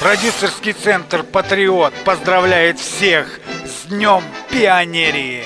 Продюсерский центр «Патриот» поздравляет всех с Днем Пионерии!